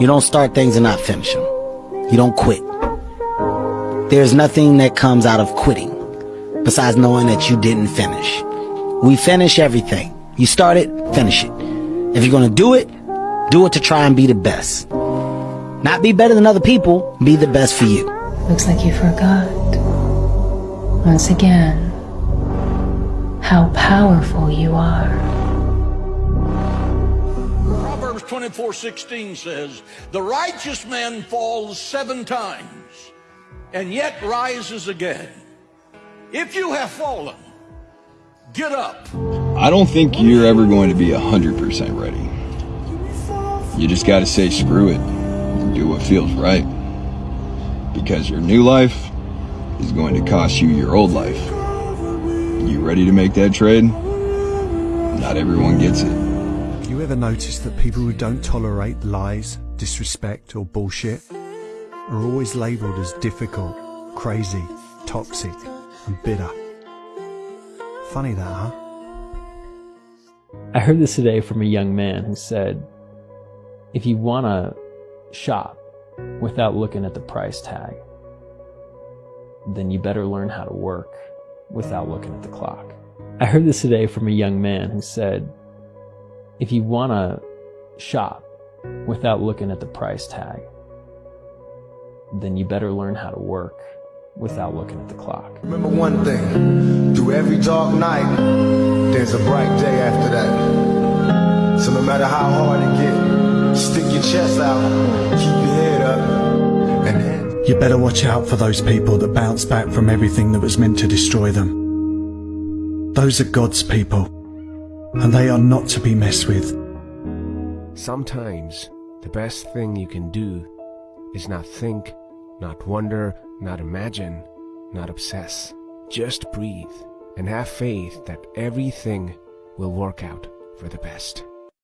You don't start things and not finish them. You don't quit. There's nothing that comes out of quitting besides knowing that you didn't finish. We finish everything. You start it, finish it. If you're gonna do it, do it to try and be the best. Not be better than other people, be the best for you. Looks like you forgot. Once again, how powerful you are. Proverbs 24:16 says, "The righteous man falls 7 times and yet rises again." If you have fallen, get up. I don't think you're ever going to be 100% ready. You just got to say screw it and do what feels right. Because your new life is going to cost you your old life. You ready to make that trade? Not everyone gets it. You ever noticed that people who don't tolerate lies, disrespect, or bullshit are always labelled as difficult, crazy, toxic, and bitter? Funny that, huh? I heard this today from a young man who said, if you want to shop without looking at the price tag, then you better learn how to work without looking at the clock. I heard this today from a young man who said, if you want to shop without looking at the price tag, then you better learn how to work without looking at the clock. Remember one thing, through every dark night, there's a bright day after that. So no matter how hard it gets, stick your chest out, keep your head up, and then... You better watch out for those people that bounce back from everything that was meant to destroy them. Those are God's people, and they are not to be messed with. Sometimes, the best thing you can do is not think, not wonder, not imagine, not obsess. Just breathe and have faith that everything will work out for the best.